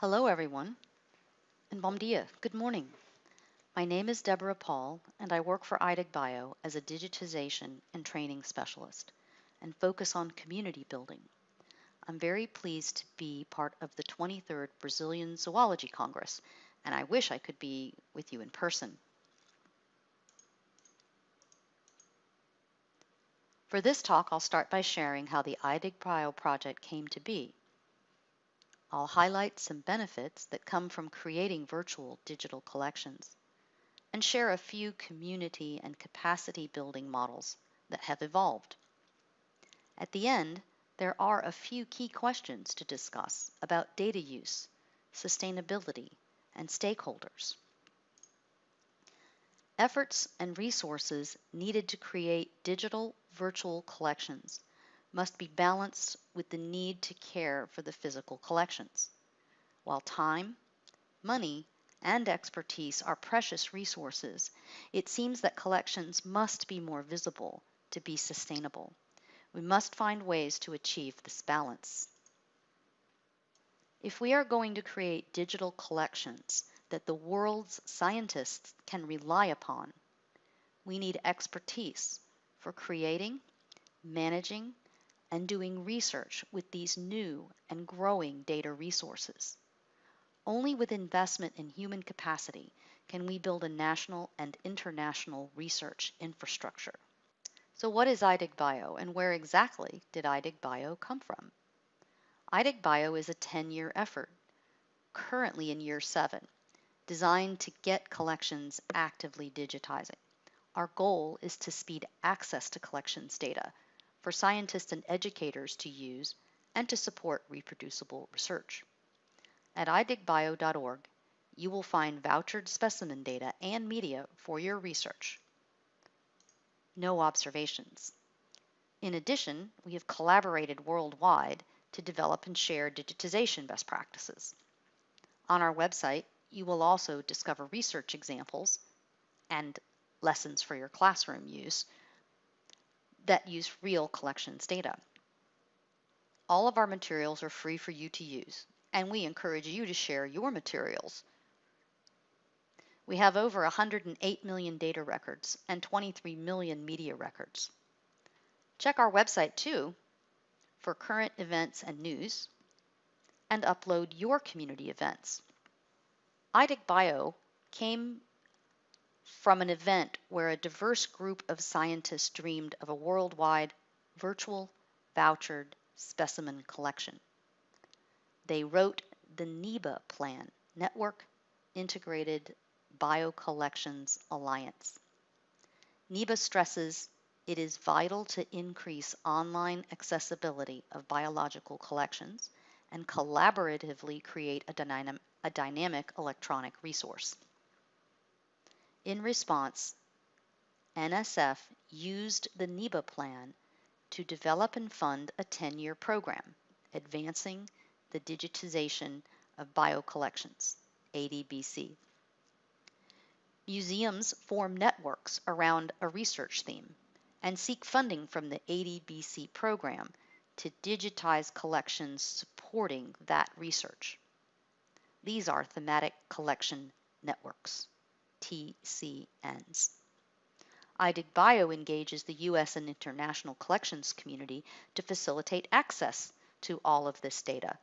Hello, everyone, and bom dia, good morning. My name is Deborah Paul, and I work for IDIG Bio as a digitization and training specialist and focus on community building. I'm very pleased to be part of the 23rd Brazilian Zoology Congress, and I wish I could be with you in person. For this talk, I'll start by sharing how the IDIG Bio project came to be. I'll highlight some benefits that come from creating virtual digital collections and share a few community and capacity building models that have evolved. At the end, there are a few key questions to discuss about data use, sustainability, and stakeholders. Efforts and resources needed to create digital virtual collections must be balanced with the need to care for the physical collections. While time, money, and expertise are precious resources, it seems that collections must be more visible to be sustainable. We must find ways to achieve this balance. If we are going to create digital collections that the world's scientists can rely upon, we need expertise for creating, managing, and doing research with these new and growing data resources. Only with investment in human capacity can we build a national and international research infrastructure. So what is IDIG Bio and where exactly did IDIG Bio come from? IDIG Bio is a 10-year effort, currently in year seven, designed to get collections actively digitizing. Our goal is to speed access to collections data for scientists and educators to use and to support reproducible research. At idigbio.org, you will find vouchered specimen data and media for your research no observations. In addition, we have collaborated worldwide to develop and share digitization best practices. On our website, you will also discover research examples and lessons for your classroom use that use real collections data. All of our materials are free for you to use, and we encourage you to share your materials we have over 108 million data records and 23 million media records. Check our website too for current events and news and upload your community events. IDIG Bio came from an event where a diverse group of scientists dreamed of a worldwide virtual vouchered specimen collection. They wrote the NIBA plan, Network Integrated BioCollections Alliance. NIBA stresses it is vital to increase online accessibility of biological collections and collaboratively create a, dynam a dynamic electronic resource. In response, NSF used the NIBA plan to develop and fund a 10-year program advancing the digitization of biocollections, ADBC. Museums form networks around a research theme and seek funding from the ADBC program to digitize collections supporting that research. These are thematic collection networks, TCNs. IDIG Bio engages the U.S. and international collections community to facilitate access to all of this data.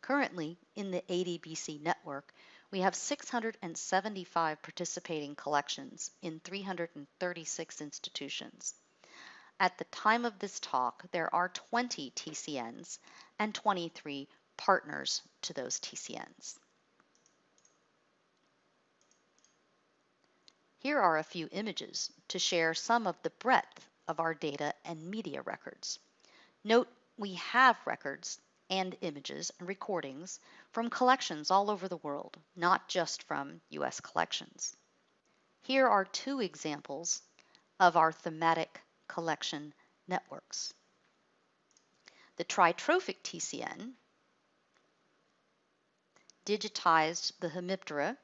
Currently, in the ADBC network, we have 675 participating collections in 336 institutions. At the time of this talk, there are 20 TCNs and 23 partners to those TCNs. Here are a few images to share some of the breadth of our data and media records. Note we have records and images and recordings from collections all over the world, not just from U.S. collections. Here are two examples of our thematic collection networks. The tritrophic TCN digitized the Hemiptera,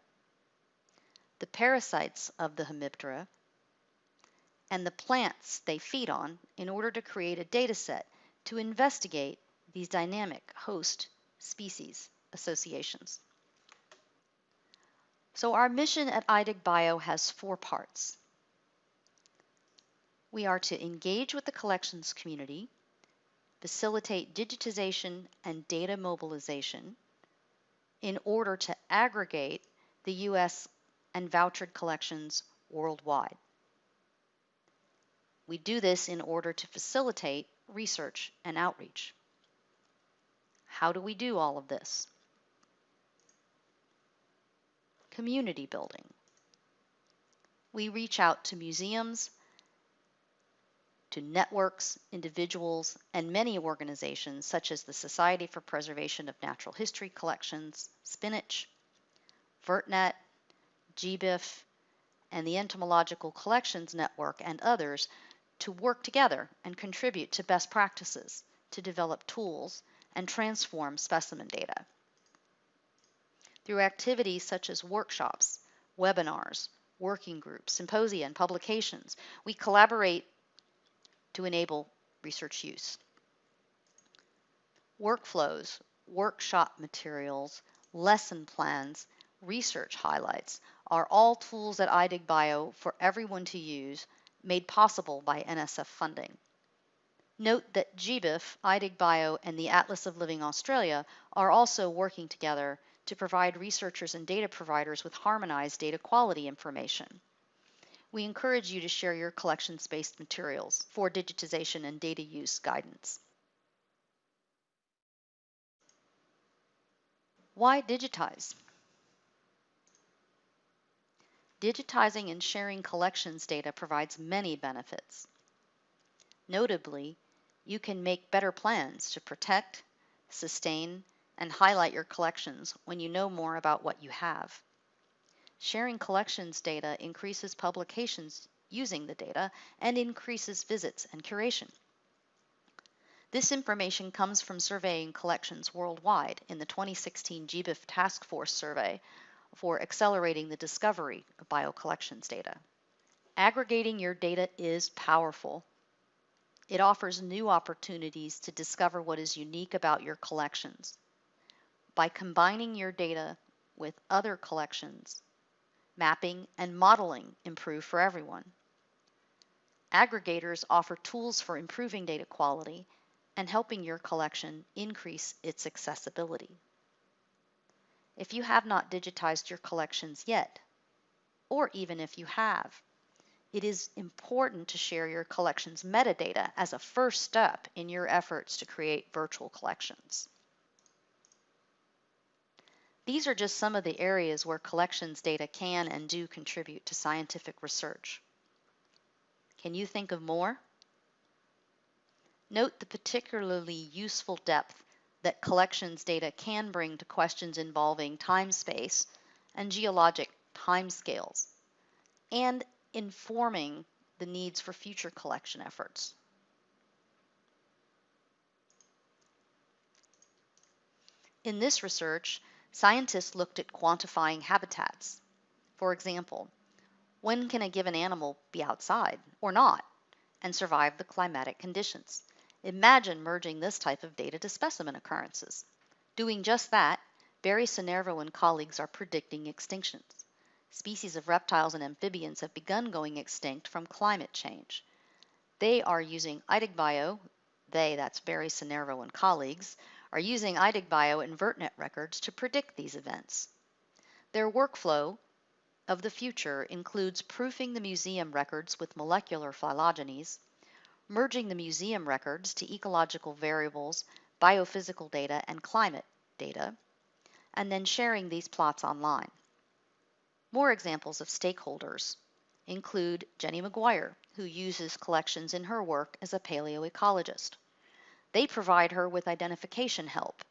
the parasites of the Hemiptera, and the plants they feed on in order to create a data set to investigate these dynamic host species associations. So our mission at IDIG-Bio has four parts. We are to engage with the collections community, facilitate digitization and data mobilization in order to aggregate the U.S. and vouchered collections worldwide. We do this in order to facilitate research and outreach. How do we do all of this? Community building. We reach out to museums, to networks, individuals, and many organizations such as the Society for Preservation of Natural History Collections, SPNHC, VertNet, GBIF, and the Entomological Collections Network and others to work together and contribute to best practices to develop tools and transform specimen data. Through activities such as workshops, webinars, working groups, symposia, and publications, we collaborate to enable research use. Workflows, workshop materials, lesson plans, research highlights are all tools at IDIG-Bio for everyone to use, made possible by NSF funding. Note that GBIF, IDIG-Bio, and the Atlas of Living Australia are also working together to provide researchers and data providers with harmonized data quality information we encourage you to share your collections-based materials for digitization and data use guidance. Why digitize? Digitizing and sharing collections data provides many benefits. Notably, you can make better plans to protect, sustain, and highlight your collections when you know more about what you have. Sharing collections data increases publications using the data and increases visits and curation. This information comes from surveying collections worldwide in the 2016 GBIF Task Force survey for accelerating the discovery of biocollections data. Aggregating your data is powerful. It offers new opportunities to discover what is unique about your collections. By combining your data with other collections, mapping, and modeling improve for everyone. Aggregators offer tools for improving data quality and helping your collection increase its accessibility. If you have not digitized your collections yet, or even if you have, it is important to share your collection's metadata as a first step in your efforts to create virtual collections. These are just some of the areas where collections data can and do contribute to scientific research. Can you think of more? Note the particularly useful depth that collections data can bring to questions involving time space and geologic timescales, and informing the needs for future collection efforts. In this research, Scientists looked at quantifying habitats. For example, when can a given animal be outside or not and survive the climatic conditions? Imagine merging this type of data to specimen occurrences. Doing just that, Barry Sinervo and colleagues are predicting extinctions. Species of reptiles and amphibians have begun going extinct from climate change. They are using IDIG-Bio, they, that's Barry Sinervo and colleagues, are using IDIG-Bio and VertNet records to predict these events. Their workflow of the future includes proofing the museum records with molecular phylogenies, merging the museum records to ecological variables, biophysical data, and climate data, and then sharing these plots online. More examples of stakeholders include Jenny McGuire, who uses collections in her work as a paleoecologist. They provide her with identification help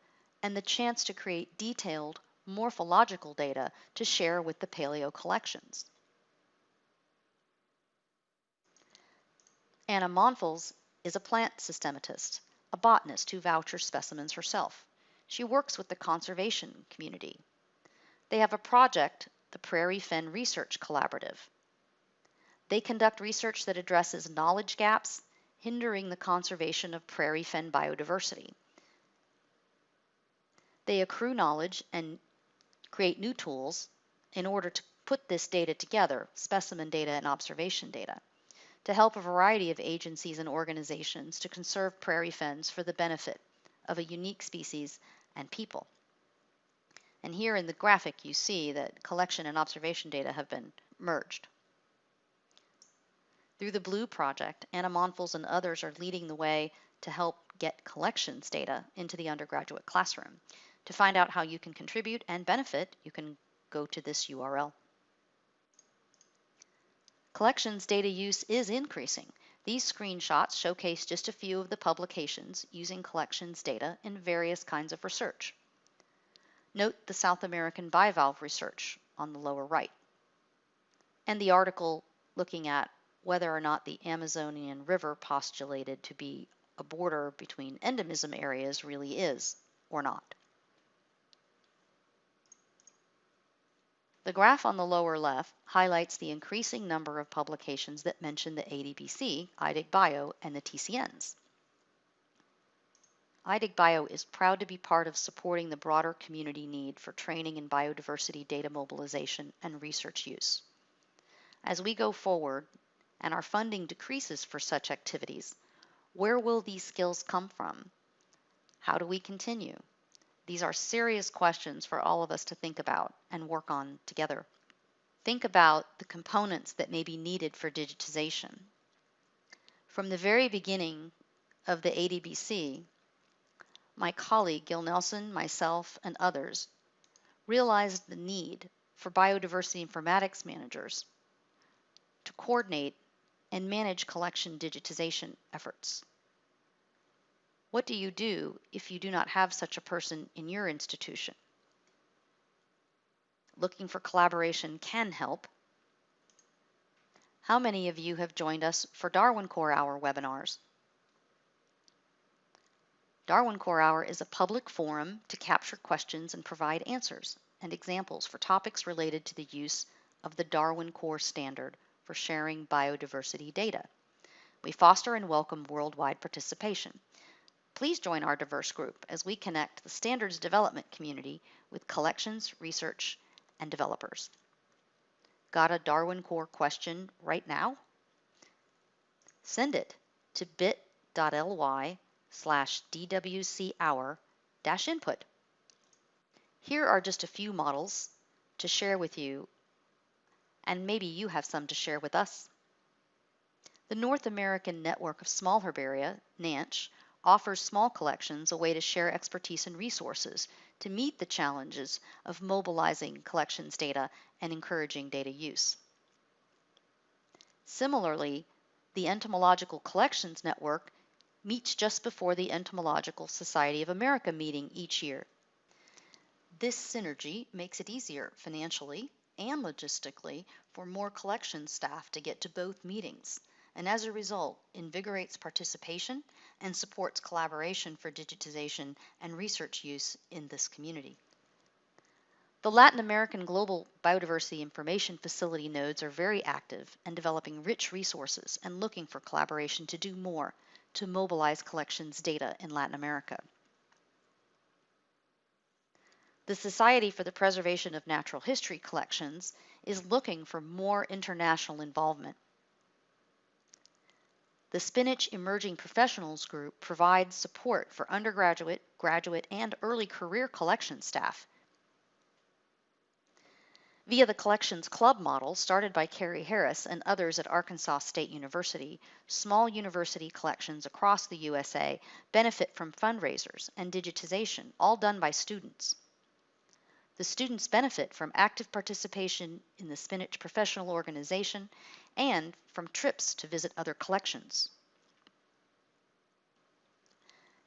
and the chance to create detailed morphological data to share with the paleo collections. Anna Monfils is a plant systematist, a botanist who vouchers specimens herself. She works with the conservation community. They have a project, the Prairie Fen Research Collaborative. They conduct research that addresses knowledge gaps hindering the conservation of prairie fen biodiversity. They accrue knowledge and create new tools in order to put this data together, specimen data and observation data, to help a variety of agencies and organizations to conserve prairie fens for the benefit of a unique species and people. And here in the graphic, you see that collection and observation data have been merged. Through the Blue Project, Anna Monfils and others are leading the way to help get collections data into the undergraduate classroom. To find out how you can contribute and benefit, you can go to this URL. Collections data use is increasing. These screenshots showcase just a few of the publications using collections data in various kinds of research. Note the South American bivalve research on the lower right, and the article looking at whether or not the Amazonian River postulated to be a border between endemism areas really is or not. The graph on the lower left highlights the increasing number of publications that mention the ADBC, IDIG-Bio, and the TCNs. IDIG-Bio is proud to be part of supporting the broader community need for training in biodiversity data mobilization and research use. As we go forward and our funding decreases for such activities, where will these skills come from? How do we continue? These are serious questions for all of us to think about and work on together. Think about the components that may be needed for digitization. From the very beginning of the ADBC, my colleague Gil Nelson, myself, and others realized the need for biodiversity informatics managers to coordinate and manage collection digitization efforts. What do you do if you do not have such a person in your institution? Looking for collaboration can help. How many of you have joined us for Darwin Core Hour webinars? Darwin Core Hour is a public forum to capture questions and provide answers and examples for topics related to the use of the Darwin Core Standard for sharing biodiversity data. We foster and welcome worldwide participation. Please join our diverse group as we connect the standards development community with collections, research, and developers. Got a Darwin Core question right now? Send it to bit.ly slash DWC hour dash input. Here are just a few models to share with you, and maybe you have some to share with us. The North American Network of Small Herbaria, NANSH, offers small collections a way to share expertise and resources to meet the challenges of mobilizing collections data and encouraging data use. Similarly, the Entomological Collections Network meets just before the Entomological Society of America meeting each year. This synergy makes it easier financially and logistically for more collection staff to get to both meetings, and as a result, invigorates participation and supports collaboration for digitization and research use in this community. The Latin American Global Biodiversity Information Facility nodes are very active and developing rich resources and looking for collaboration to do more to mobilize collections data in Latin America. The Society for the Preservation of Natural History Collections is looking for more international involvement. The Spinach Emerging Professionals Group provides support for undergraduate, graduate, and early career collection staff Via the Collections Club model started by Carrie Harris and others at Arkansas State University, small university collections across the USA benefit from fundraisers and digitization, all done by students. The students benefit from active participation in the Spinach Professional Organization and from trips to visit other collections.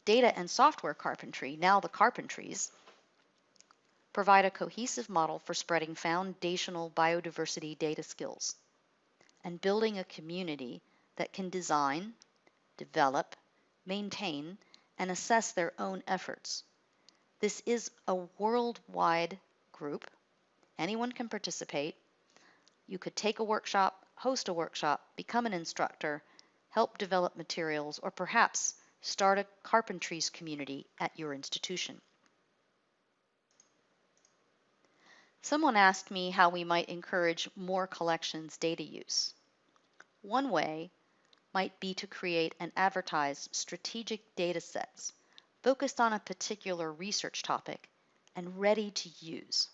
Data and software carpentry, now the Carpentries, provide a cohesive model for spreading foundational biodiversity data skills and building a community that can design, develop, maintain, and assess their own efforts. This is a worldwide group. Anyone can participate. You could take a workshop, host a workshop, become an instructor, help develop materials, or perhaps start a carpentries community at your institution. Someone asked me how we might encourage more collections data use. One way might be to create and advertise strategic data sets focused on a particular research topic and ready to use.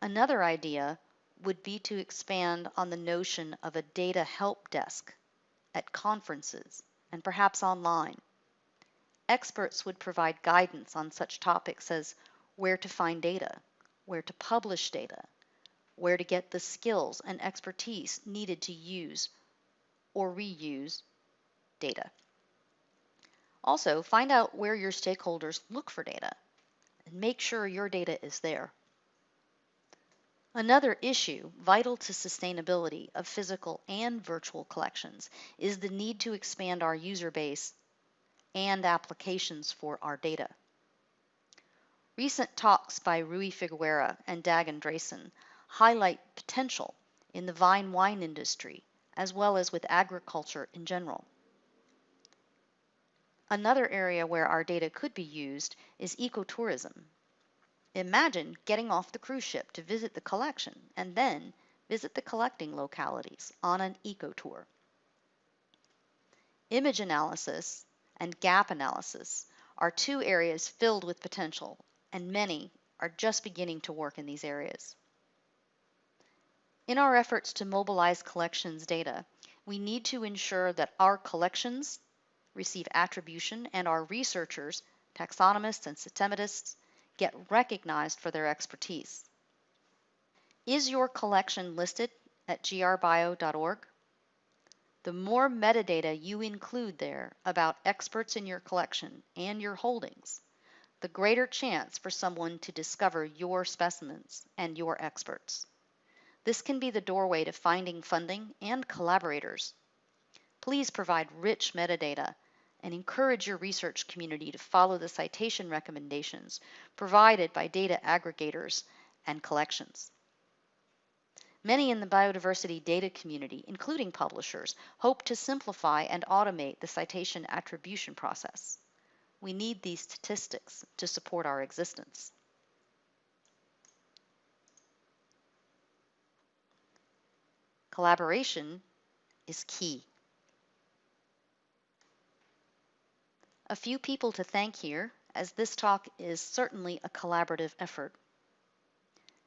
Another idea would be to expand on the notion of a data help desk at conferences and perhaps online. Experts would provide guidance on such topics as where to find data, where to publish data, where to get the skills and expertise needed to use or reuse data. Also, find out where your stakeholders look for data and make sure your data is there. Another issue vital to sustainability of physical and virtual collections is the need to expand our user base and applications for our data. Recent talks by Rui Figueira and Dag Endresen highlight potential in the vine wine industry as well as with agriculture in general. Another area where our data could be used is ecotourism. Imagine getting off the cruise ship to visit the collection and then visit the collecting localities on an eco tour. Image analysis and gap analysis are two areas filled with potential and many are just beginning to work in these areas. In our efforts to mobilize collections data, we need to ensure that our collections receive attribution and our researchers, taxonomists and systematists, get recognized for their expertise. Is your collection listed at grbio.org? The more metadata you include there about experts in your collection and your holdings, the greater chance for someone to discover your specimens and your experts. This can be the doorway to finding funding and collaborators. Please provide rich metadata and encourage your research community to follow the citation recommendations provided by data aggregators and collections. Many in the biodiversity data community, including publishers, hope to simplify and automate the citation attribution process. We need these statistics to support our existence. Collaboration is key. A few people to thank here, as this talk is certainly a collaborative effort.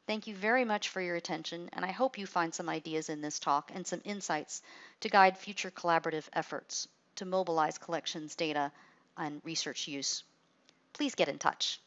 Thank you very much for your attention, and I hope you find some ideas in this talk and some insights to guide future collaborative efforts to mobilize collections data and research use. Please get in touch.